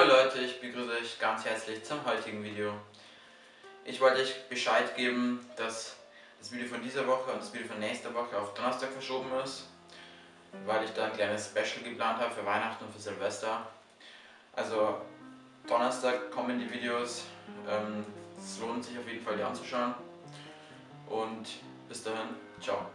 Hallo Leute, ich begrüße euch ganz herzlich zum heutigen Video. Ich wollte euch Bescheid geben, dass das Video von dieser Woche und das Video von nächster Woche auf Donnerstag verschoben ist, weil ich da ein kleines Special geplant habe für Weihnachten und für Silvester. Also Donnerstag kommen die Videos, ähm, es lohnt sich auf jeden Fall die anzuschauen und bis dahin, ciao.